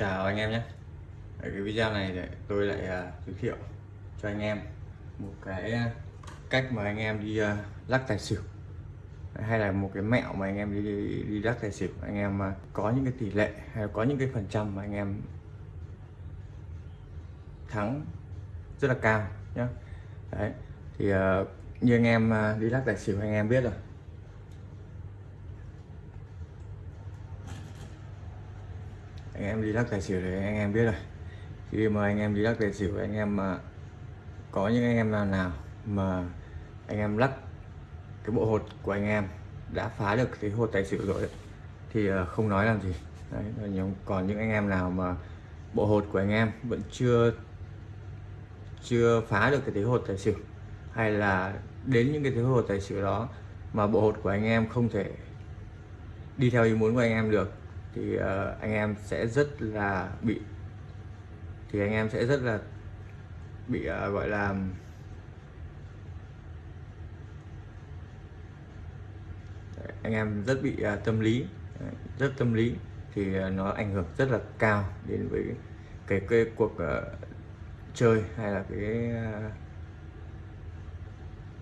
chào anh em nhé. Ở cái video này để tôi lại uh, giới thiệu cho anh em một cái à, cách mà anh em đi uh, lắc tài xỉu. Hay là một cái mẹo mà anh em đi đi, đi lắc tài xỉu. Anh em uh, có những cái tỷ lệ hay có những cái phần trăm mà anh em thắng rất là cao nhé đấy thì uh, như anh em uh, đi lắc tài xỉu anh em biết rồi. Anh em đi lắc tài xỉu thì anh em biết rồi. Khi mà anh em đi lắc tài xỉu anh em mà có những anh em nào nào mà anh em lắc cái bộ hột của anh em đã phá được cái hột tài xỉu rồi thì à, không nói làm gì. Đấy, còn những anh em nào mà bộ hột của anh em vẫn chưa chưa phá được cái thế hột tài xỉu hay là đến những cái thế hột tài xỉu đó mà bộ hột của anh em không thể đi theo ý muốn của anh em được thì uh, anh em sẽ rất là bị thì anh em sẽ rất là bị uh, gọi là anh em rất bị uh, tâm lý rất tâm lý. Thì uh, nó ảnh hưởng rất là cao đến với cái cái cuộc uh, chơi hay là cái uh,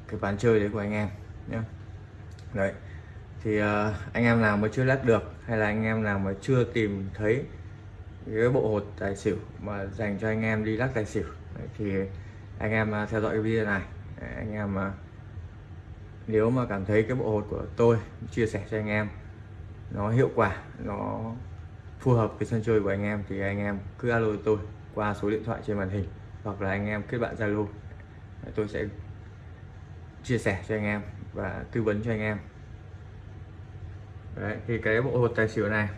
cái ván chơi đấy của anh em nhé đấy thì uh, anh em nào mà chưa lắc được hay là anh em nào mà chưa tìm thấy cái bộ hột tài xỉu mà dành cho anh em đi lắc tài xỉu thì anh em ờ, theo dõi cái video này. Anh em mà nếu mà cảm thấy cái bộ hột của tôi chia sẻ cho anh em nó hiệu quả nó phù hợp với sân chơi của anh em thì anh em cứ alo tôi qua số điện thoại trên màn hình hoặc là anh em kết bạn zalo. Tôi sẽ chia sẻ cho anh em và tư vấn cho anh em. Đấy, thì cái bộ hột tài xỉu này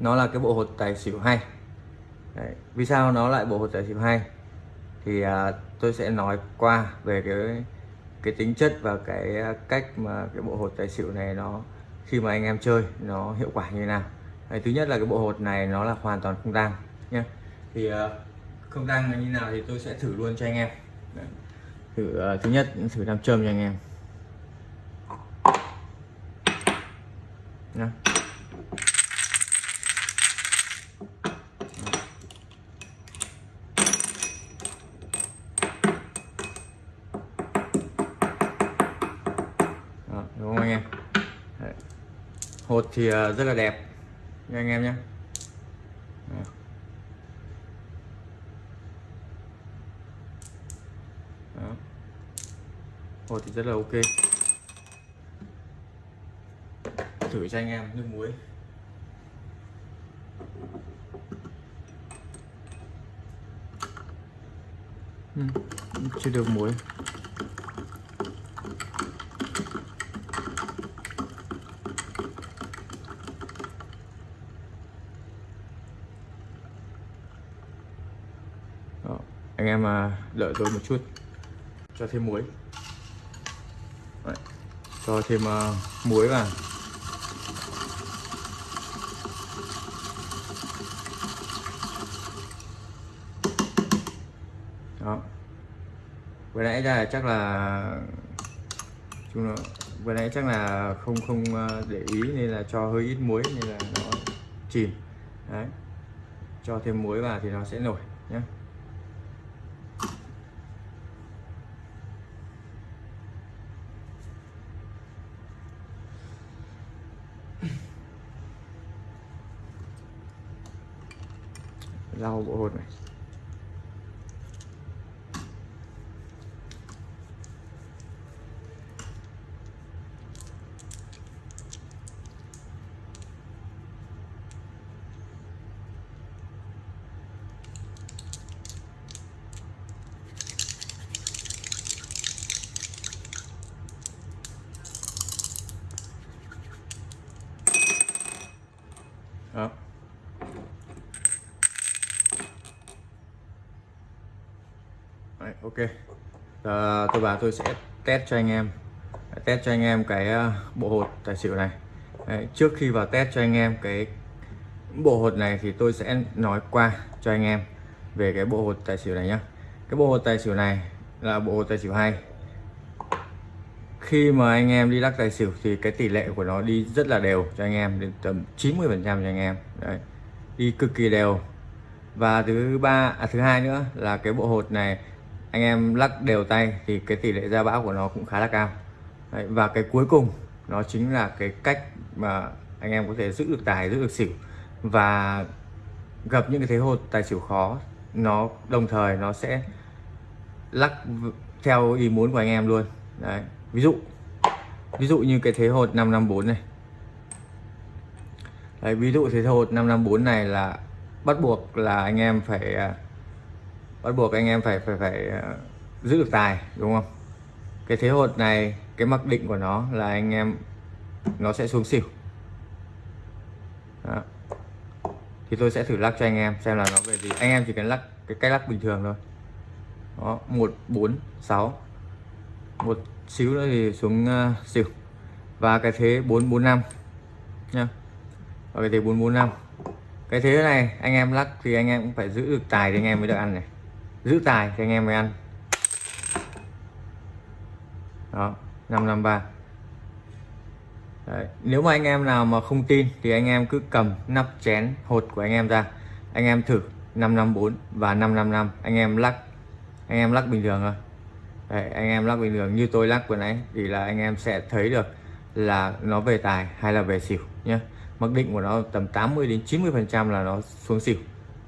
nó là cái bộ hột tài xỉu hay. Đấy, vì sao nó lại bộ hột tài xỉu hay? Thì à, tôi sẽ nói qua về cái cái tính chất và cái à, cách mà cái bộ hột tài xỉu này nó khi mà anh em chơi nó hiệu quả như thế nào. Đấy, thứ nhất là cái bộ hột này nó là hoàn toàn không tăng nhé thì à, không tăng là như nào thì tôi sẽ thử luôn cho anh em. Đấy. thử à, thứ nhất thử nam châm cho anh em nhá Đó, đúng không anh em Đấy hột thì à, rất là đẹp. Nha anh em nhé. Hột thì rất là ok. Thử cho anh em nước muối. Ừ, chưa được muối. Anh em mà đợi tôi một chút. Cho thêm muối. Đấy, cho thêm uh, muối vào. Đó. Vừa nãy ra chắc là chung là vừa nãy chắc là không không à, để ý nên là cho hơi ít muối nên là nó chìm. Đấy. Cho thêm muối vào thì nó sẽ nổi nhé lau bộ hột này. Ok. À, tôi bảo tôi sẽ test cho anh em. Test cho anh em cái ờ, bộ hột tài xỉu này. Đấy, trước khi vào test cho anh em cái bộ hột này thì tôi sẽ nói qua cho anh em về cái bộ hột tài xỉu này nhá. Cái bộ hột tài xỉu này là bộ hột tài xỉu hay. Khi mà anh em đi lắc tài xỉu thì cái tỷ lệ của nó đi rất là đều cho anh em đến tầm 90 phần trăm cho anh em. Đấy đi cực kỳ đều. Và thứ ba à, thứ hai nữa là cái bộ hột này anh em lắc đều tay thì cái tỷ lệ ra bão của nó cũng khá là cao. Đấy, và cái cuối cùng nó chính là cái cách mà anh em có thể giữ được tài giữ được xỉu và gặp những cái thế hột tài xỉu khó nó đồng thời nó sẽ lắc theo ý muốn của anh em luôn. Đấy ví dụ ví dụ như cái thế hột 554 này. Đấy, ví dụ thế hột 554 này là bắt buộc là anh em phải à, bắt buộc anh em phải phải phải ờ, giữ được tài đúng không? Cái thế hột này cái mặc định của nó là anh em nó sẽ xuống xỉu. Đó. thì tôi sẽ thử lắc cho anh em xem là nó về gì. Anh em chỉ cần lắc cái cách lắc bình thường thôi. Đó một bốn sáu. Một xíu nữa thì xuống uh, xỉu. Và cái thế bốn bốn năm nha và cái thế bốn bốn năm. Cái thế này anh em lắc thì anh em cũng phải giữ được tài thì anh em mới được ăn này giữ tài cho anh em mới ăn. Đó 553 Đấy. nếu mà anh em nào mà không tin thì anh em cứ cầm nắp chén hột của anh em ra. Anh em thử 554 và 555 anh em lắc anh em lắc bình thường thôi. Đấy, anh em lắc bình thường như tôi lắc vừa nãy thì là anh em sẽ thấy được là nó về tài hay là về xỉu nhé mặc định của nó tầm 80 đến 90 phần trăm là nó xuống xỉu.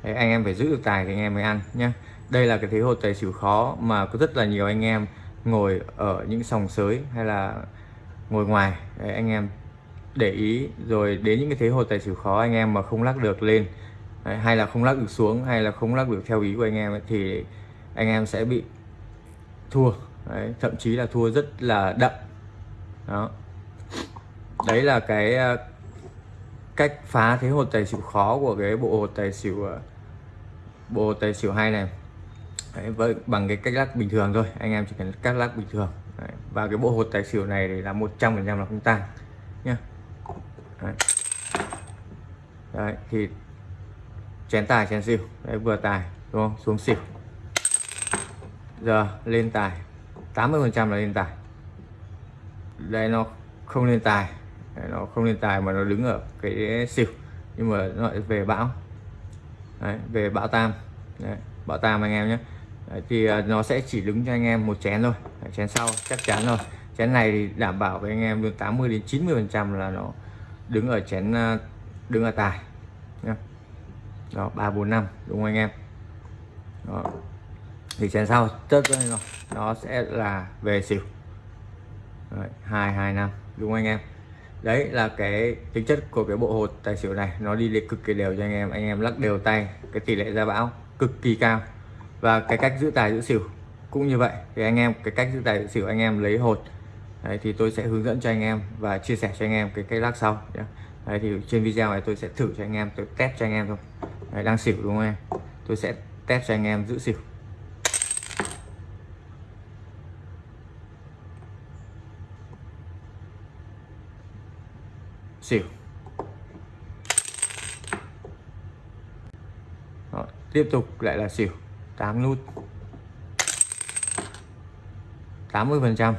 Đấy, anh em phải giữ được tài thì anh em mới ăn nhé đây là cái thế hột tài xỉu khó mà có rất là nhiều anh em ngồi ở những sòng sới hay là ngồi ngoài. Đấy, anh em để ý rồi đến những cái thế hột tài xỉu khó anh em mà không lắc được lên Đấy, hay là không lắc được xuống hay là không lắc được theo ý của anh em ấy, thì anh em sẽ bị thua. Đấy, thậm chí là thua rất là đậm. Đó. Đấy là cái ờ, cách phá thế hột tài xỉu khó của cái bộ hột tài xỉu ờ, bộ hột tài xỉu hay này đấy, với bằng cái cách lắc bình thường thôi. Anh em chỉ cần cắt lắc bình thường. Đấy. và cái bộ hột tài xỉu này thì là 100 phần trăm là không tăng nhá. Đấy. đấy thì chén tài chén xỉu. Đấy vừa tài đúng không? Xuống xỉu. Giờ lên tài. 80 phần trăm là lên tài. Đây nó không lên tài. Đấy, nó không lên tài mà nó đứng ở cái xỉu. Nhưng mà nó lại về bão. Đấy, về bão tam. Đấy, bão tam anh em nhé đấy, thì à, nó sẽ chỉ đứng cho anh em một chén thôi. Đấy, chén sau chắc chắn rồi. Chén này thì đảm bảo với anh em được 80 đến 90 phần trăm là nó đứng ở chén à, đứng ở tài nhé đó ba bốn năm đúng không anh em? Đó. thì chén sau tất rồi. Nó sẽ là về xỉu. Hai hai năm đúng không anh em? Đấy là cái tính chất của cái bộ hột tài xỉu này. Nó đi lên cực kỳ đều cho anh em. Anh em lắc đều tay cái tỷ lệ ra bão cực kỳ cao và cái cách giữ tài giữ xỉu cũng như vậy. Thì anh em cái cách giữ tài giữ xỉu anh em lấy hột. Đấy, thì tôi sẽ hướng dẫn cho anh em và chia sẻ cho anh em cái cách lắc sau đấy, thì trên video này tôi sẽ thử cho anh em tôi test cho anh em thôi. Đấy, đang xỉu đúng không em? Tôi sẽ test cho anh em giữ xỉu. Xỉu. Đó, tiếp tục lại là xỉu. 8 nút. 80 phần trăm.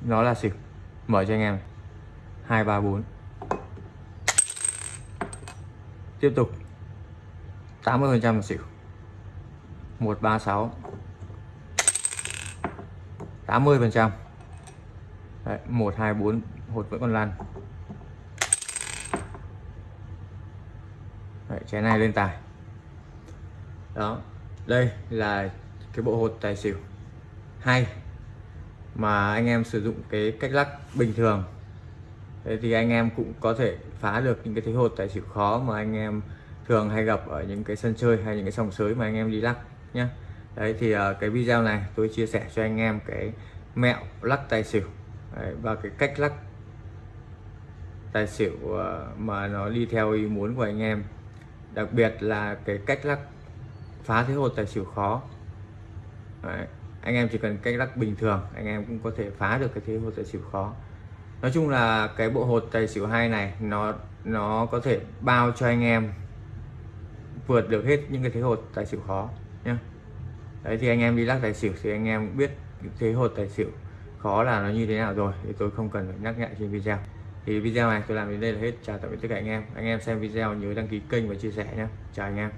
Nó là xỉu mở cho anh em. 234 tiếp tục. 80 phần trăm là xỉu 136 80 phần trăm. 124 hột vẫn còn lăn. Đấy, chén này lên tài. Đó đây là cái bộ hột tài xỉu. Hay mà anh em sử dụng cái cách lắc bình thường. Thế thì anh em cũng có thể phá được những cái thế hột tài xỉu khó mà anh em thường hay gặp ở những cái sân chơi hay những cái sòng sới mà anh em đi lắc nhé đấy thì uh, cái video này tôi chia sẻ cho anh em cái mẹo lắc tài xỉu. Đấy, và cái cách lắc tài xỉu uh, mà nó đi theo ý muốn của anh em. Đặc biệt là cái cách lắc phá thế hột tài xỉu khó. Đấy. anh em chỉ cần cách lắc bình thường, anh em cũng có thể phá được cái thế hột tài xỉu khó. Nói chung là cái bộ hột tài xỉu hai này, nó nó có thể bao cho anh em vượt được hết những cái thế hột tài xỉu khó nhé đấy, thì anh em đi lắc tài xỉu thì anh em biết thế hột tài xỉu khó là nó như thế nào rồi, thì tôi không cần phải nhắc nhẹ trên video. Thì video này tôi làm đến đây là hết. Chào tạm biệt tất cả anh em. Anh em xem video nhớ đăng ký kênh và chia sẻ nhé chào anh em.